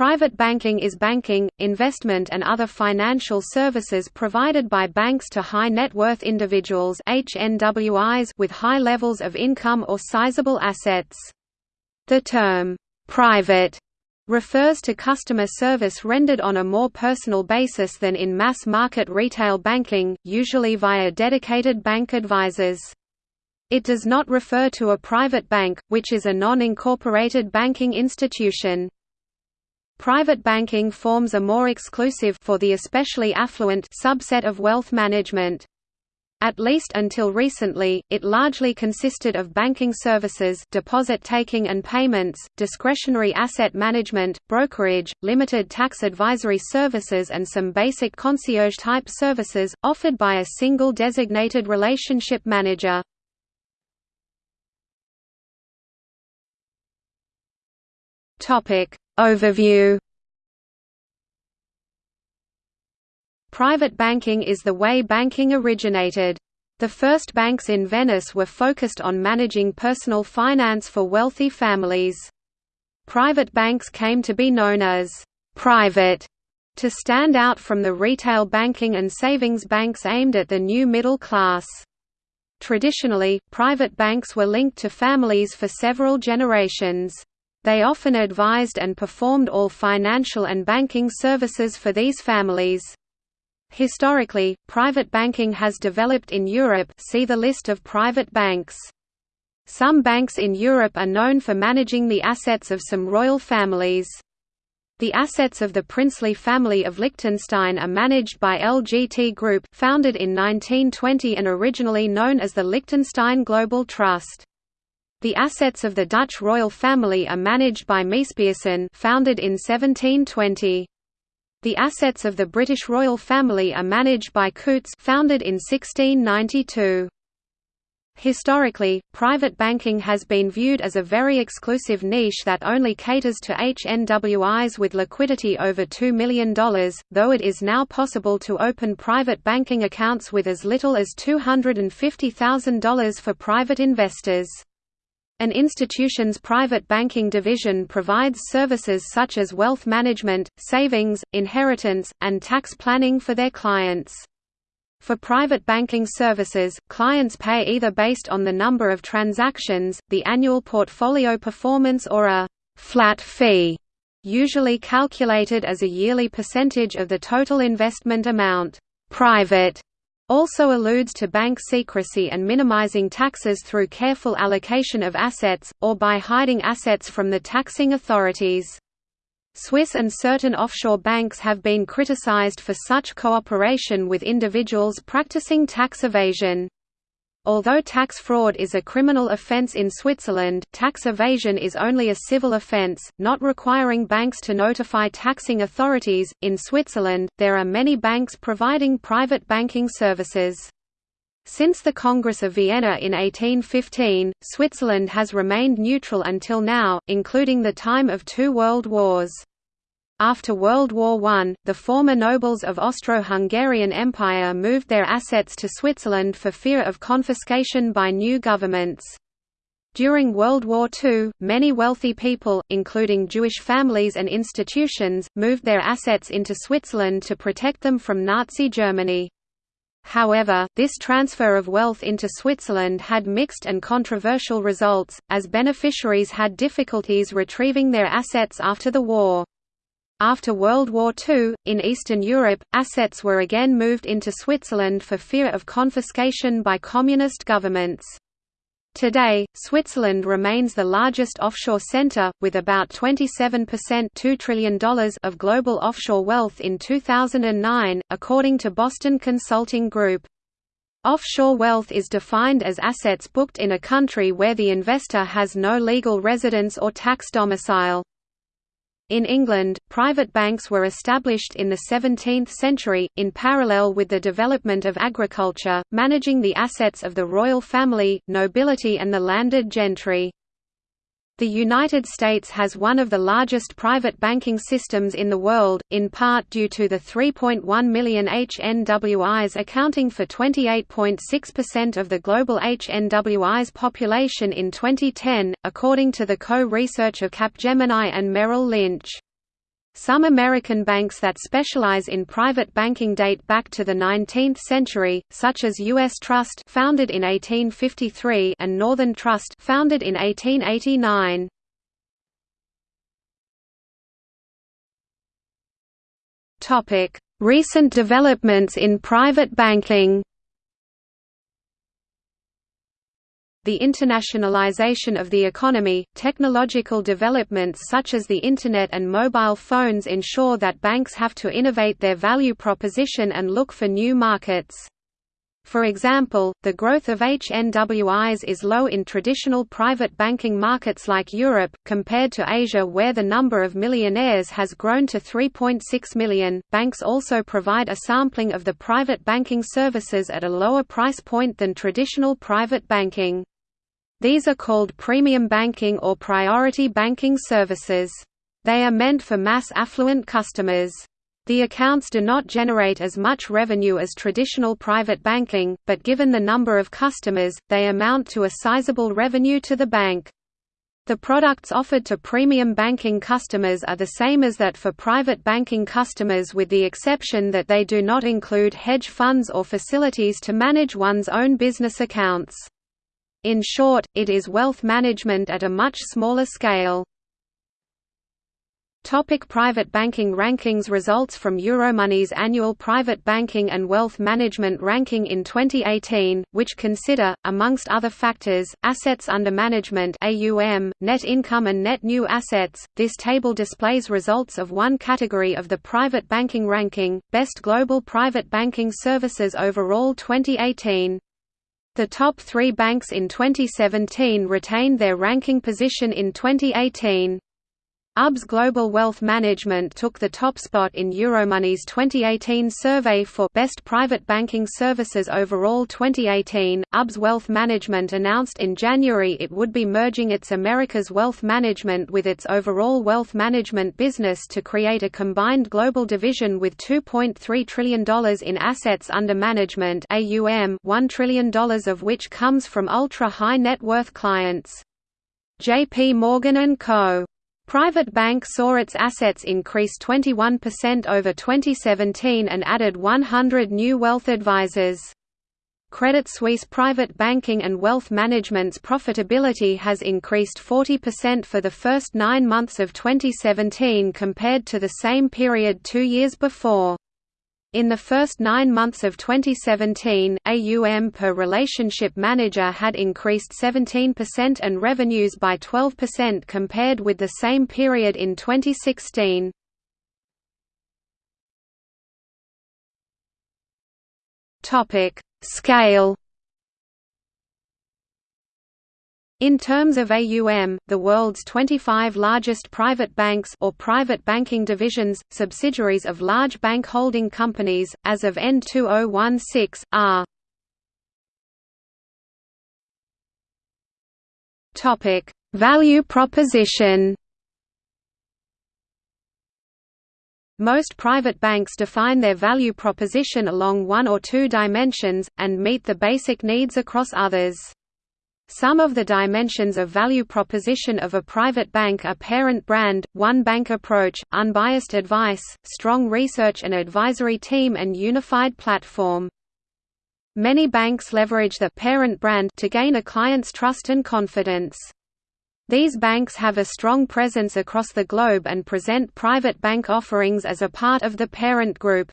Private banking is banking, investment and other financial services provided by banks to high net worth individuals HNWIs with high levels of income or sizable assets. The term, "'private' refers to customer service rendered on a more personal basis than in mass-market retail banking, usually via dedicated bank advisors. It does not refer to a private bank, which is a non-incorporated banking institution. Private banking forms a more exclusive for the especially affluent subset of wealth management. At least until recently, it largely consisted of banking services deposit taking and payments, discretionary asset management, brokerage, limited tax advisory services and some basic concierge-type services, offered by a single designated relationship manager. Overview Private banking is the way banking originated. The first banks in Venice were focused on managing personal finance for wealthy families. Private banks came to be known as «private» to stand out from the retail banking and savings banks aimed at the new middle class. Traditionally, private banks were linked to families for several generations. They often advised and performed all financial and banking services for these families. Historically, private banking has developed in Europe see the list of private banks. Some banks in Europe are known for managing the assets of some royal families. The assets of the princely family of Liechtenstein are managed by LGT Group founded in 1920 and originally known as the Liechtenstein Global Trust. The assets of the Dutch royal family are managed by MeesPierson founded in 1720. The assets of the British royal family are managed by Coutts founded in 1692. Historically, private banking has been viewed as a very exclusive niche that only caters to HNWIs with liquidity over $2 million, though it is now possible to open private banking accounts with as little as $250,000 for private investors. An institution's private banking division provides services such as wealth management, savings, inheritance, and tax planning for their clients. For private banking services, clients pay either based on the number of transactions, the annual portfolio performance or a «flat fee», usually calculated as a yearly percentage of the total investment amount. Private also alludes to bank secrecy and minimizing taxes through careful allocation of assets, or by hiding assets from the taxing authorities. Swiss and certain offshore banks have been criticized for such cooperation with individuals practicing tax evasion. Although tax fraud is a criminal offence in Switzerland, tax evasion is only a civil offence, not requiring banks to notify taxing authorities. In Switzerland, there are many banks providing private banking services. Since the Congress of Vienna in 1815, Switzerland has remained neutral until now, including the time of two world wars. After World War I, the former nobles of Austro-Hungarian Empire moved their assets to Switzerland for fear of confiscation by new governments. During World War II, many wealthy people, including Jewish families and institutions, moved their assets into Switzerland to protect them from Nazi Germany. However, this transfer of wealth into Switzerland had mixed and controversial results, as beneficiaries had difficulties retrieving their assets after the war. After World War II, in Eastern Europe, assets were again moved into Switzerland for fear of confiscation by communist governments. Today, Switzerland remains the largest offshore center, with about 27% $2 trillion of global offshore wealth in 2009, according to Boston Consulting Group. Offshore wealth is defined as assets booked in a country where the investor has no legal residence or tax domicile. In England, private banks were established in the 17th century, in parallel with the development of agriculture, managing the assets of the royal family, nobility and the landed gentry. The United States has one of the largest private banking systems in the world, in part due to the 3.1 million HNWIs accounting for 28.6% of the global HNWIs population in 2010, according to the co-research of Capgemini and Merrill Lynch. Some American banks that specialize in private banking date back to the 19th century, such as U.S. Trust founded in 1853 and Northern Trust founded in 1889. Recent developments in private banking the internationalization of the economy, technological developments such as the Internet and mobile phones ensure that banks have to innovate their value proposition and look for new markets. For example, the growth of HNWIs is low in traditional private banking markets like Europe, compared to Asia where the number of millionaires has grown to 3.6 million. Banks also provide a sampling of the private banking services at a lower price point than traditional private banking. These are called premium banking or priority banking services. They are meant for mass affluent customers. The accounts do not generate as much revenue as traditional private banking, but given the number of customers, they amount to a sizable revenue to the bank. The products offered to premium banking customers are the same as that for private banking customers with the exception that they do not include hedge funds or facilities to manage one's own business accounts. In short, it is wealth management at a much smaller scale. Topic private banking rankings Results from Euromoney's annual Private Banking and Wealth Management ranking in 2018, which consider, amongst other factors, assets under management AUM, net income and net new assets. This table displays results of one category of the private banking ranking, Best Global Private Banking Services Overall 2018. The top three banks in 2017 retained their ranking position in 2018. UBS Global Wealth Management took the top spot in Euromoney's 2018 survey for Best Private Banking Services Overall 2018. UBS Wealth Management announced in January it would be merging its Americas Wealth Management with its overall wealth management business to create a combined global division with $2.3 trillion in assets under management AUM, $1 trillion of which comes from ultra-high net worth clients. J.P. Morgan & Co. Private Bank saw its assets increase 21% over 2017 and added 100 new wealth advisors. Credit Suisse Private Banking and Wealth Management's profitability has increased 40% for the first nine months of 2017 compared to the same period two years before. In the first nine months of 2017, AUM per relationship manager had increased 17% and revenues by 12% compared with the same period in 2016. Scale In terms of AUM, the world's 25 largest private banks or private banking divisions, subsidiaries of large bank holding companies, as of N2016, are Topic: Value proposition. Most private banks define their value proposition along one or two dimensions, and meet the basic needs across others. Some of the dimensions of value proposition of a private bank are parent brand, one bank approach, unbiased advice, strong research and advisory team and unified platform. Many banks leverage the parent brand to gain a client's trust and confidence. These banks have a strong presence across the globe and present private bank offerings as a part of the parent group.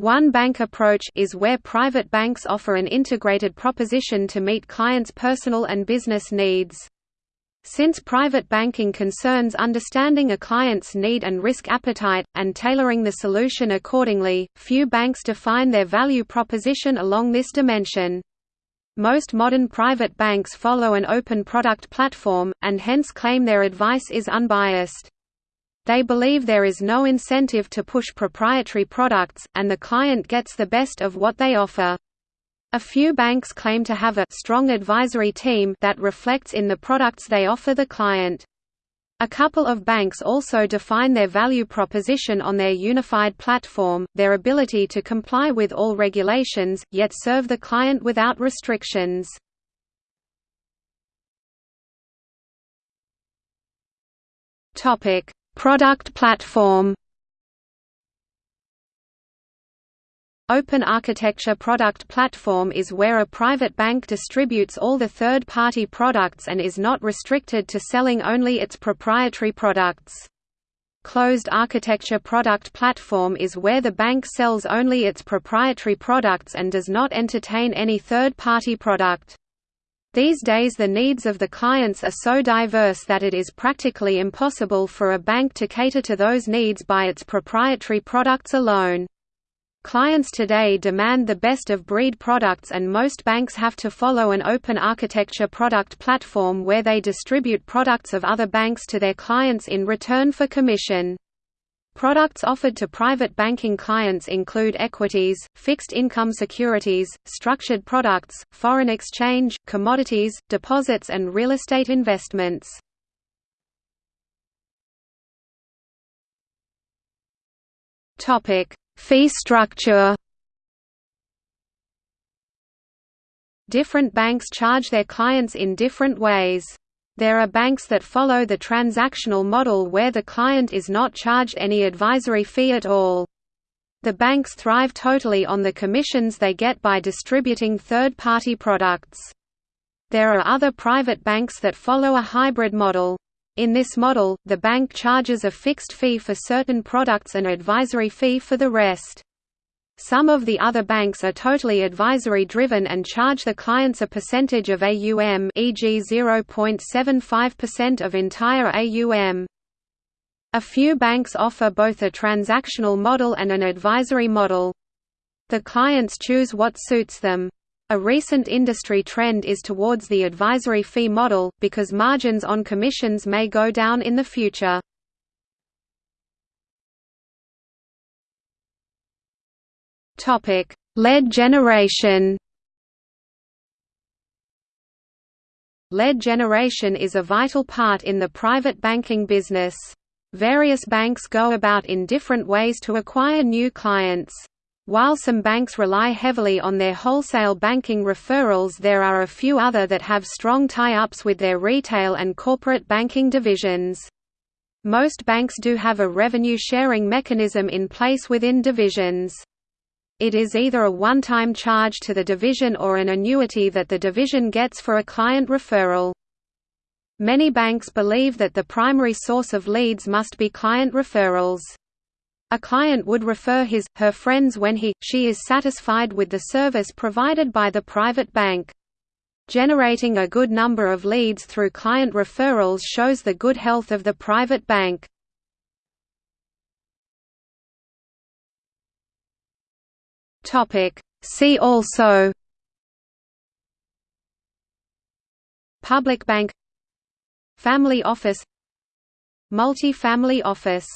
One bank approach is where private banks offer an integrated proposition to meet clients' personal and business needs. Since private banking concerns understanding a client's need and risk appetite, and tailoring the solution accordingly, few banks define their value proposition along this dimension. Most modern private banks follow an open product platform, and hence claim their advice is unbiased. They believe there is no incentive to push proprietary products, and the client gets the best of what they offer. A few banks claim to have a strong advisory team that reflects in the products they offer the client. A couple of banks also define their value proposition on their unified platform, their ability to comply with all regulations, yet serve the client without restrictions. Product platform Open Architecture Product Platform is where a private bank distributes all the third-party products and is not restricted to selling only its proprietary products. Closed Architecture Product Platform is where the bank sells only its proprietary products and does not entertain any third-party product. These days the needs of the clients are so diverse that it is practically impossible for a bank to cater to those needs by its proprietary products alone. Clients today demand the best of breed products and most banks have to follow an open architecture product platform where they distribute products of other banks to their clients in return for commission. Products offered to private banking clients include equities, fixed income securities, structured products, foreign exchange, commodities, deposits and real estate investments. Fee structure Different banks charge their clients in different ways. There are banks that follow the transactional model where the client is not charged any advisory fee at all. The banks thrive totally on the commissions they get by distributing third-party products. There are other private banks that follow a hybrid model. In this model, the bank charges a fixed fee for certain products and advisory fee for the rest. Some of the other banks are totally advisory driven and charge the clients a percentage of AUM e.g. 0.75% of entire AUM. A few banks offer both a transactional model and an advisory model. The clients choose what suits them. A recent industry trend is towards the advisory fee model, because margins on commissions may go down in the future. Lead generation Lead generation is a vital part in the private banking business. Various banks go about in different ways to acquire new clients. While some banks rely heavily on their wholesale banking referrals there are a few other that have strong tie-ups with their retail and corporate banking divisions. Most banks do have a revenue-sharing mechanism in place within divisions. It is either a one-time charge to the division or an annuity that the division gets for a client referral. Many banks believe that the primary source of leads must be client referrals. A client would refer his, her friends when he, she is satisfied with the service provided by the private bank. Generating a good number of leads through client referrals shows the good health of the private bank. See also Public bank Family office Multi-family office